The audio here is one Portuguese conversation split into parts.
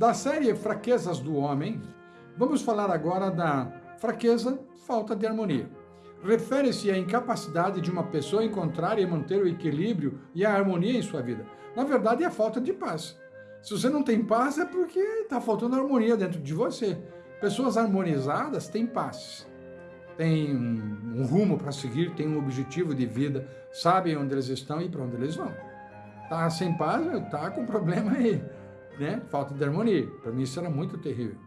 Da série Fraquezas do Homem, vamos falar agora da fraqueza, falta de harmonia. Refere-se à incapacidade de uma pessoa encontrar e manter o equilíbrio e a harmonia em sua vida. Na verdade, é a falta de paz. Se você não tem paz, é porque está faltando harmonia dentro de você. Pessoas harmonizadas têm paz, têm um, rumo para seguir, têm um objetivo de vida, sabem onde eles estão e para onde eles vão. Tá sem paz, tá com problema aí né? Falta de harmonia. Para mim isso era muito terrível.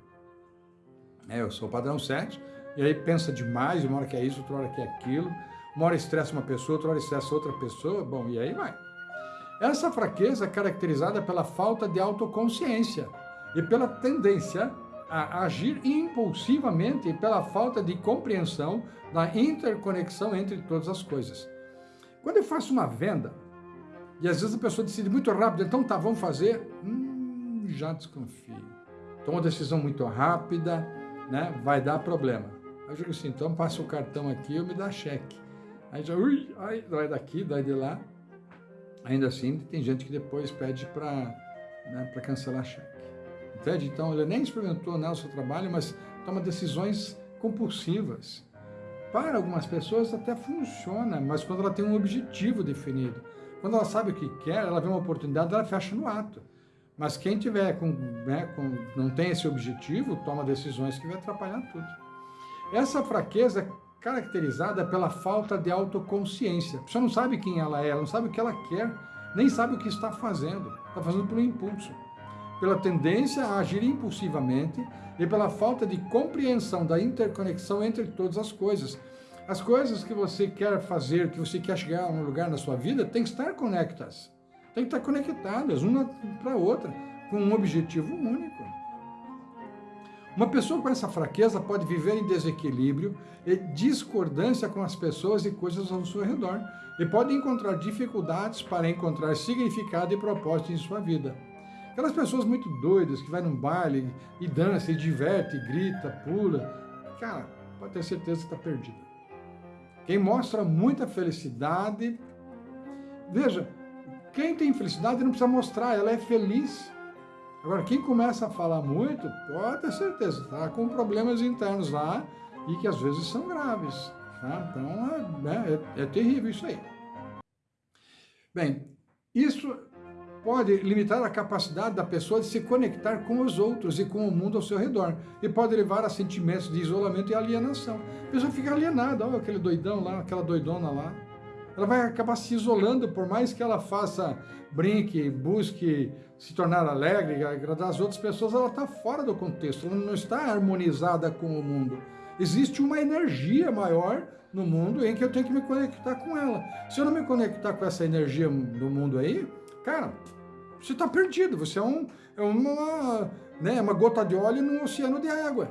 É, eu sou padrão 7, e aí pensa demais, uma hora que é isso, outra hora que é aquilo, uma hora estressa uma pessoa, outra hora estressa outra pessoa, bom, e aí vai. Essa fraqueza é caracterizada pela falta de autoconsciência e pela tendência a agir impulsivamente e pela falta de compreensão da interconexão entre todas as coisas. Quando eu faço uma venda, e às vezes a pessoa decide muito rápido, então tá, vamos fazer, hum, já desconfio. Toma uma decisão muito rápida, né? vai dar problema. Eu digo assim, então passa o cartão aqui eu me dá cheque. Aí já, ui, ai, dói daqui, dói de lá. Ainda assim, tem gente que depois pede para né, cancelar cheque. Entende? Então, ele nem experimentou né, o seu trabalho, mas toma decisões compulsivas. Para algumas pessoas até funciona, mas quando ela tem um objetivo definido, quando ela sabe o que quer, ela vê uma oportunidade, ela fecha no ato. Mas quem tiver com, né, com, não tem esse objetivo, toma decisões que vai atrapalhar tudo. Essa fraqueza é caracterizada pela falta de autoconsciência. A pessoa não sabe quem ela é, não sabe o que ela quer, nem sabe o que está fazendo. Está fazendo pelo impulso. Pela tendência a agir impulsivamente e pela falta de compreensão da interconexão entre todas as coisas. As coisas que você quer fazer, que você quer chegar a um lugar na sua vida, tem que estar conectadas tem que estar conectadas uma para a outra, com um objetivo único. Uma pessoa com essa fraqueza pode viver em desequilíbrio e discordância com as pessoas e coisas ao seu redor, e pode encontrar dificuldades para encontrar significado e propósito em sua vida. Aquelas pessoas muito doidas que vai num baile e dança, e diverte, e grita, pula, cara, pode ter certeza que está perdida. Quem mostra muita felicidade, veja, quem tem felicidade não precisa mostrar, ela é feliz. Agora, quem começa a falar muito, pode ter certeza, está com problemas internos lá e que às vezes são graves. Tá? Então, é, né, é, é terrível isso aí. Bem, isso pode limitar a capacidade da pessoa de se conectar com os outros e com o mundo ao seu redor. E pode levar a sentimentos de isolamento e alienação. A pessoa fica alienada, olha aquele doidão lá, aquela doidona lá ela vai acabar se isolando, por mais que ela faça, brinque, busque se tornar alegre, agradar as outras pessoas, ela está fora do contexto, ela não está harmonizada com o mundo. Existe uma energia maior no mundo em que eu tenho que me conectar com ela. Se eu não me conectar com essa energia do mundo aí, cara, você está perdido, você é, um, é uma, né, uma gota de óleo num oceano de água.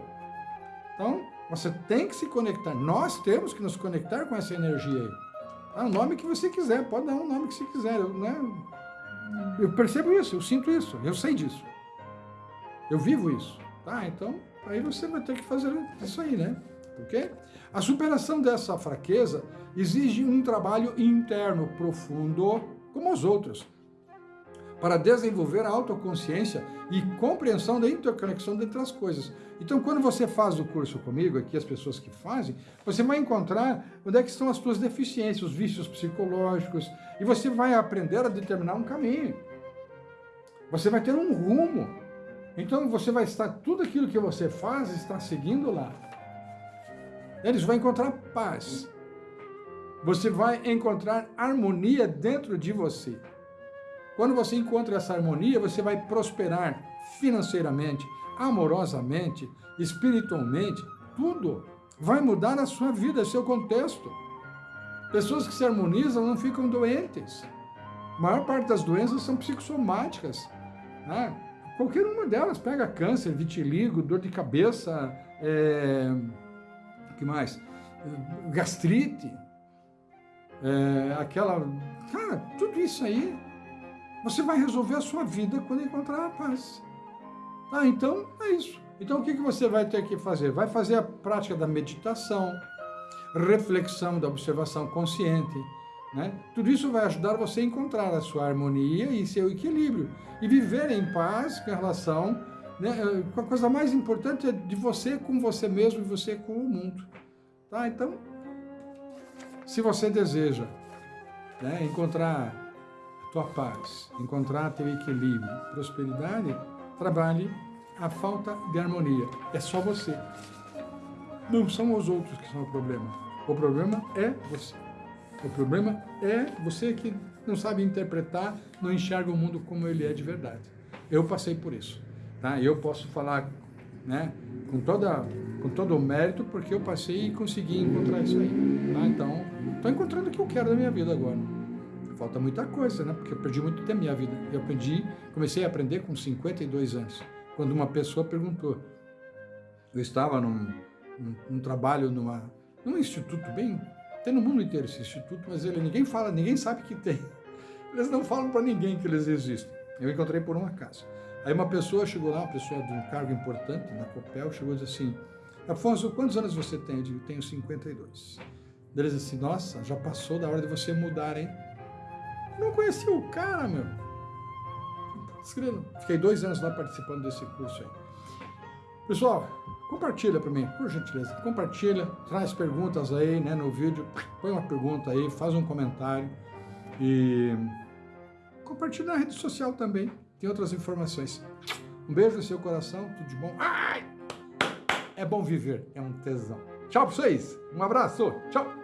Então, você tem que se conectar, nós temos que nos conectar com essa energia aí. Ah, o nome que você quiser, pode dar o nome que você quiser. Eu, né? eu percebo isso, eu sinto isso, eu sei disso. Eu vivo isso. Tá? Então, aí você vai ter que fazer isso aí, né? Ok? A superação dessa fraqueza exige um trabalho interno profundo, como os outros para desenvolver a autoconsciência e compreensão da interconexão entre as coisas. Então, quando você faz o curso comigo, aqui as pessoas que fazem, você vai encontrar onde é que estão as suas deficiências, os vícios psicológicos, e você vai aprender a determinar um caminho. Você vai ter um rumo. Então, você vai estar, tudo aquilo que você faz está seguindo lá. Eles vão encontrar paz. Você vai encontrar harmonia dentro de você. Quando você encontra essa harmonia, você vai prosperar financeiramente, amorosamente, espiritualmente, tudo. Vai mudar a sua vida, seu contexto. Pessoas que se harmonizam não ficam doentes. A maior parte das doenças são psicossomáticas. Né? Qualquer uma delas pega câncer, vitiligo, dor de cabeça, é... o que mais? Gastrite, é... aquela... Cara, tudo isso aí você vai resolver a sua vida quando encontrar a paz. Ah, então é isso. Então o que você vai ter que fazer? Vai fazer a prática da meditação, reflexão, da observação consciente. Né? Tudo isso vai ajudar você a encontrar a sua harmonia e seu equilíbrio. E viver em paz com relação Né? A coisa mais importante é de você com você mesmo e você com o mundo. Tá? Então, se você deseja né, encontrar tua paz, encontrar teu equilíbrio, prosperidade, trabalhe a falta de harmonia. É só você. Não são os outros que são o problema. O problema é você. O problema é você que não sabe interpretar, não enxerga o mundo como ele é de verdade. Eu passei por isso. Tá? Eu posso falar né, com, toda, com todo o mérito porque eu passei e consegui encontrar isso aí. Tá? Então, estou encontrando o que eu quero da minha vida agora. Falta muita coisa, né? Porque eu perdi muito tempo da minha vida. Eu aprendi, comecei a aprender com 52 anos, quando uma pessoa perguntou. Eu estava num, num, num trabalho numa, num instituto bem tem no mundo inteiro esse instituto, mas ele ninguém fala, ninguém sabe que tem. Eles não falam para ninguém que eles existem. Eu encontrei por um acaso. Aí uma pessoa chegou lá, uma pessoa de um cargo importante na Copel, chegou e disse assim, Afonso, quantos anos você tem? Eu digo, tenho 52. Eles assim, nossa, já passou da hora de você mudar, hein? Não conheci o cara, meu. Fiquei dois anos lá participando desse curso aí. Pessoal, compartilha para mim, por gentileza. Compartilha, traz perguntas aí né, no vídeo. Põe uma pergunta aí, faz um comentário. E compartilha na rede social também. Tem outras informações. Um beijo no seu coração, tudo de bom. Ai! É bom viver, é um tesão. Tchau para vocês. Um abraço. Tchau.